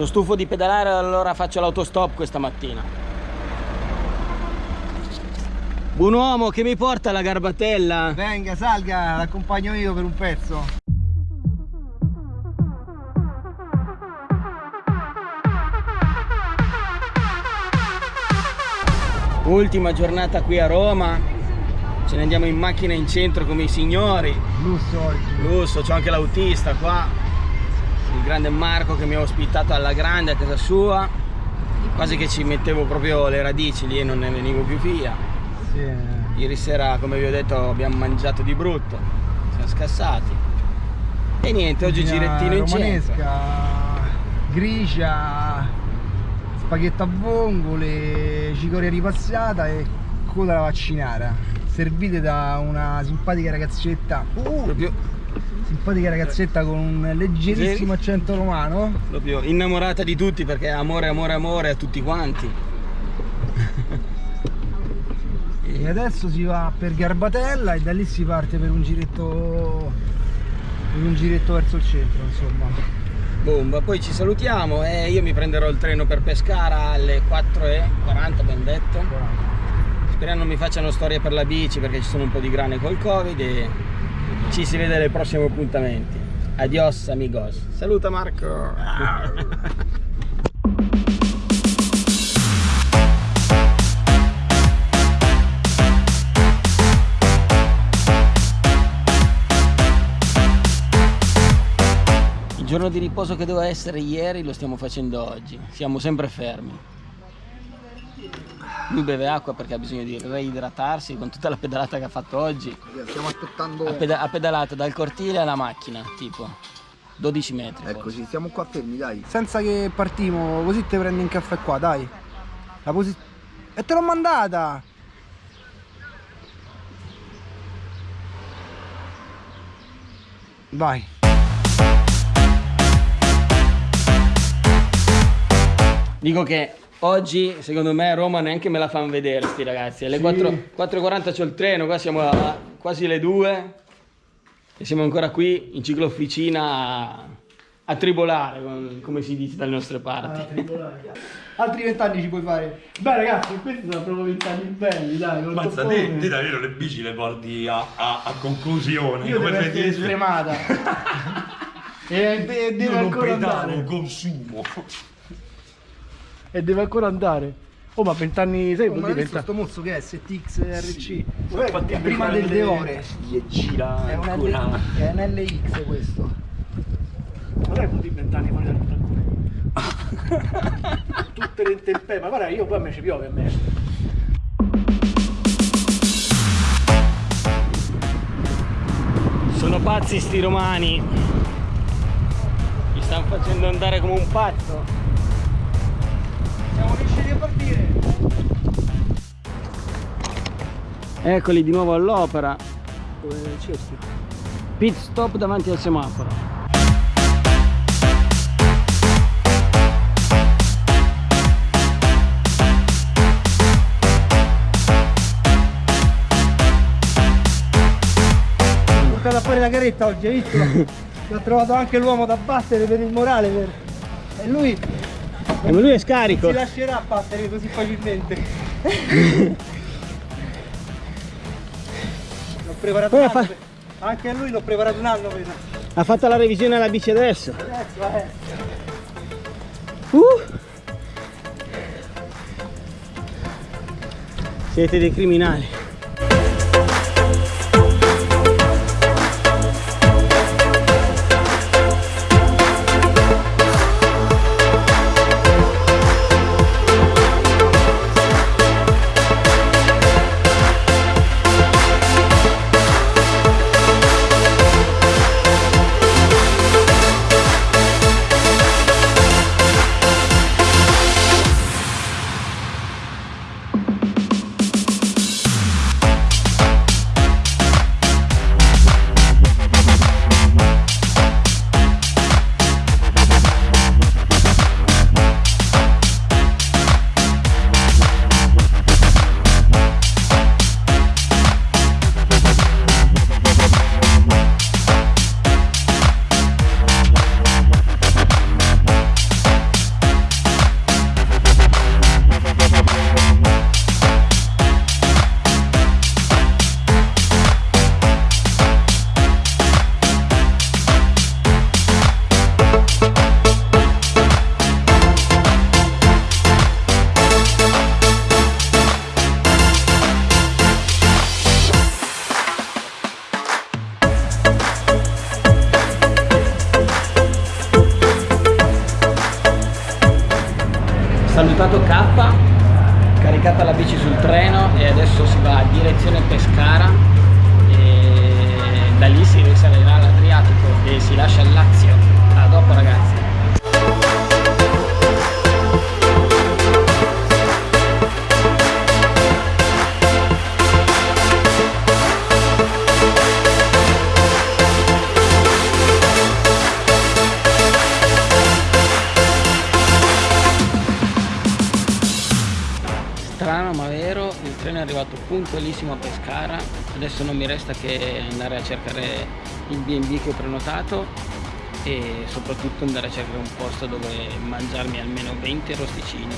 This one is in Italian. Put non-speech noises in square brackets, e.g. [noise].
Sono stufo di pedalare allora faccio l'autostop questa mattina. Buon uomo che mi porta la garbatella? Venga, salga, l'accompagno io per un pezzo. Ultima giornata qui a Roma. Ce ne andiamo in macchina in centro come i signori. Lusso oggi. Lusso, c'ho anche l'autista qua. Il grande Marco che mi ha ospitato alla grande a casa sua. Quasi che ci mettevo proprio le radici lì e non ne venivo più via. Sì. Ieri sera, come vi ho detto, abbiamo mangiato di brutto. Siamo scassati. E niente, oggi girettino in centro. grigia, spaghetto a vongole, cicoria ripassata e coda alla vaccinara. Servite da una simpatica ragazzetta. Uh, Proprio, simpatica ragazzetta con un leggerissimo accento romano. proprio innamorata di tutti perché amore, amore, amore a tutti quanti. E adesso si va per Garbatella e da lì si parte per un giretto per un giretto verso il centro, insomma. Bomba, poi ci salutiamo e io mi prenderò il treno per Pescara alle 4.40 ben detto. Speriamo non mi facciano storie per la bici perché ci sono un po' di grane col covid e ci si vede nei prossimi appuntamenti. Adios amigos. Saluta Marco. Il giorno di riposo che doveva essere ieri lo stiamo facendo oggi. Siamo sempre fermi. Lui beve acqua perché ha bisogno di reidratarsi con tutta la pedalata che ha fatto oggi. Stiamo aspettando. Ha, peda- ha pedalato dal cortile alla macchina, tipo 12 metri. Eccoci, stiamo qua fermi, dai. Senza che partimo, così te prendi un caffè qua, dai. La posi- E te l'ho mandata! Vai. Dico che oggi, secondo me, a Roma neanche me la fanno vedere sti ragazzi. Alle Sì. 4 4.40 c'ho il treno, qua siamo a quasi le 2 e siamo ancora qui in ciclofficina a, a tribolare, com- come si dice dalle nostre parti. Altri vent'anni ci puoi fare. Beh ragazzi, questi sono proprio vent'anni belli, dai. Mazza, te, te davvero le bici le porti a, a- a conclusione. Io come devo fai essere a dire? stremata. [laughs] e de- Io deve non ancora pedalo, andare. consumo. E deve ancora andare. Oh ma vent'anni, sai, vuol ma dire adesso vent'anni. sto mozzo che è STX RC Infatti, è prima del Deore Gli gira è un, ancora. L- è un LX questo Ma dai, dire vent'anni fuori dal taccone. [laughs] Tutte le intemperie, ma guarda, io poi a me ci piove a me. Sono pazzi sti romani. Mi stanno facendo andare come un pazzo. Siamo riusciti a partire. Eccoli di nuovo all'opera. Dove cerchi? Pit stop davanti al semaforo. Ho portato fuori la caretta oggi, hai visto? [laughs] L'ho trovato anche l'uomo da battere per il morale. Per... E lui E lui è scarico. si lascerà battere così facilmente. [laughs] l'ho preparato Poi un fa- anno. per- Anche a lui l'ho preparato un anno per... Ha fatto la revisione alla bici adesso. Adesso, eh. Uh! Siete dei criminali. Da lì si risalirà all'Adriatico e si lascia il Lazio. Strano ma vero, il treno è arrivato puntualissimo a Pescara, adesso non mi resta che andare a cercare il B&B che ho prenotato e soprattutto andare a cercare un posto dove mangiarmi almeno 20 rosticini.